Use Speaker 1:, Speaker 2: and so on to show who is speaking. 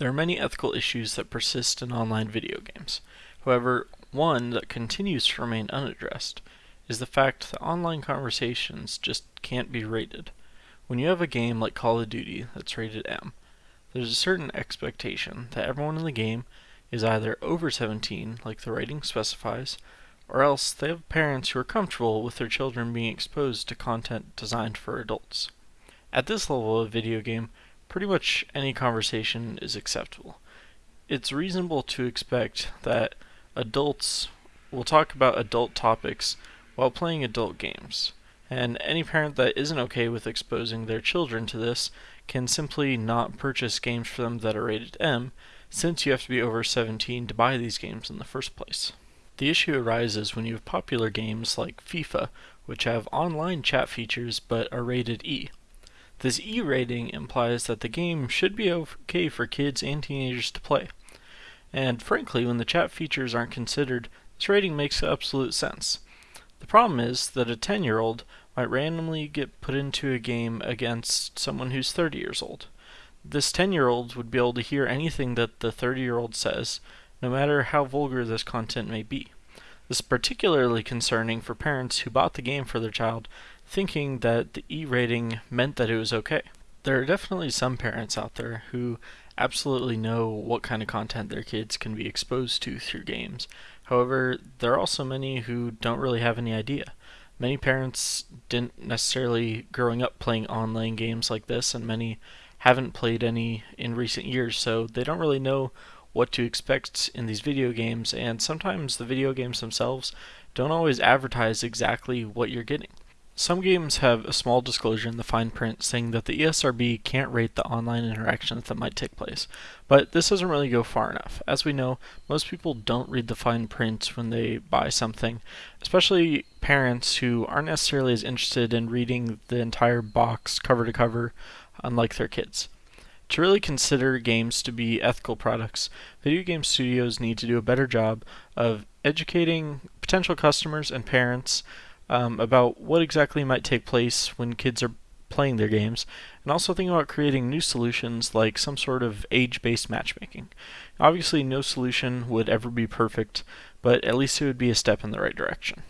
Speaker 1: There are many ethical issues that persist in online video games. However, one that continues to remain unaddressed is the fact that online conversations just can't be rated. When you have a game like Call of Duty that's rated M, there's a certain expectation that everyone in the game is either over 17, like the rating specifies, or else they have parents who are comfortable with their children being exposed to content designed for adults. At this level of video game, pretty much any conversation is acceptable. It's reasonable to expect that adults will talk about adult topics while playing adult games. And any parent that isn't okay with exposing their children to this can simply not purchase games for them that are rated M, since you have to be over 17 to buy these games in the first place. The issue arises when you have popular games like FIFA, which have online chat features but are rated E. This E rating implies that the game should be okay for kids and teenagers to play. And frankly, when the chat features aren't considered, this rating makes absolute sense. The problem is that a 10 year old might randomly get put into a game against someone who's 30 years old. This 10 year old would be able to hear anything that the 30 year old says, no matter how vulgar this content may be. This is particularly concerning for parents who bought the game for their child thinking that the E rating meant that it was okay. There are definitely some parents out there who absolutely know what kind of content their kids can be exposed to through games. However, there are also many who don't really have any idea. Many parents didn't necessarily growing up playing online games like this, and many haven't played any in recent years, so they don't really know what to expect in these video games, and sometimes the video games themselves don't always advertise exactly what you're getting. Some games have a small disclosure in the fine print saying that the ESRB can't rate the online interactions that might take place, but this doesn't really go far enough. As we know, most people don't read the fine print when they buy something, especially parents who aren't necessarily as interested in reading the entire box cover to cover, unlike their kids. To really consider games to be ethical products, video game studios need to do a better job of educating potential customers and parents um, about what exactly might take place when kids are playing their games, and also think about creating new solutions like some sort of age based matchmaking. Obviously, no solution would ever be perfect, but at least it would be a step in the right direction.